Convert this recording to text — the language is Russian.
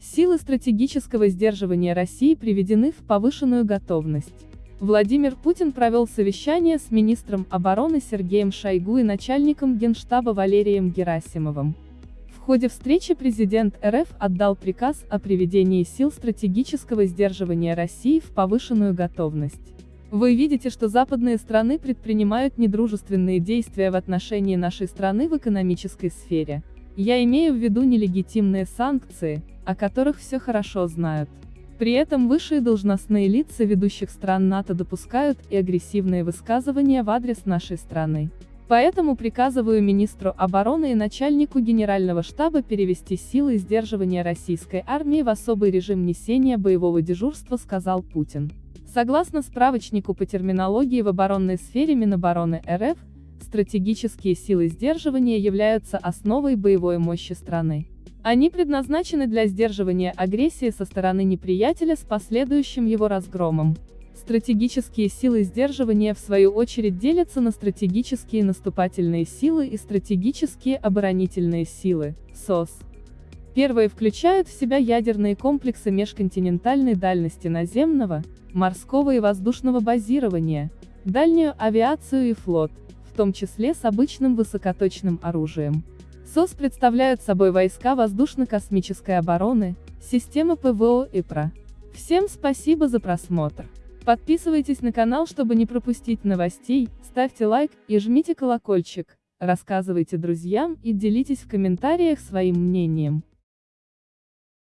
Силы стратегического сдерживания России приведены в повышенную готовность. Владимир Путин провел совещание с министром обороны Сергеем Шойгу и начальником генштаба Валерием Герасимовым. В ходе встречи президент РФ отдал приказ о приведении сил стратегического сдерживания России в повышенную готовность. Вы видите, что западные страны предпринимают недружественные действия в отношении нашей страны в экономической сфере. Я имею в виду нелегитимные санкции, о которых все хорошо знают. При этом высшие должностные лица ведущих стран НАТО допускают и агрессивные высказывания в адрес нашей страны. Поэтому приказываю министру обороны и начальнику генерального штаба перевести силы сдерживания российской армии в особый режим несения боевого дежурства, сказал Путин. Согласно справочнику по терминологии в оборонной сфере Минобороны РФ, стратегические силы сдерживания являются основой боевой мощи страны. Они предназначены для сдерживания агрессии со стороны неприятеля с последующим его разгромом. Стратегические силы сдерживания в свою очередь делятся на стратегические наступательные силы и стратегические оборонительные силы, СОС. Первые включают в себя ядерные комплексы межконтинентальной дальности наземного, морского и воздушного базирования, дальнюю авиацию и флот, том числе с обычным высокоточным оружием. СОС представляют собой войска воздушно-космической обороны, системы ПВО и ПРО. Всем спасибо за просмотр. Подписывайтесь на канал, чтобы не пропустить новостей, ставьте лайк и жмите колокольчик, рассказывайте друзьям и делитесь в комментариях своим мнением.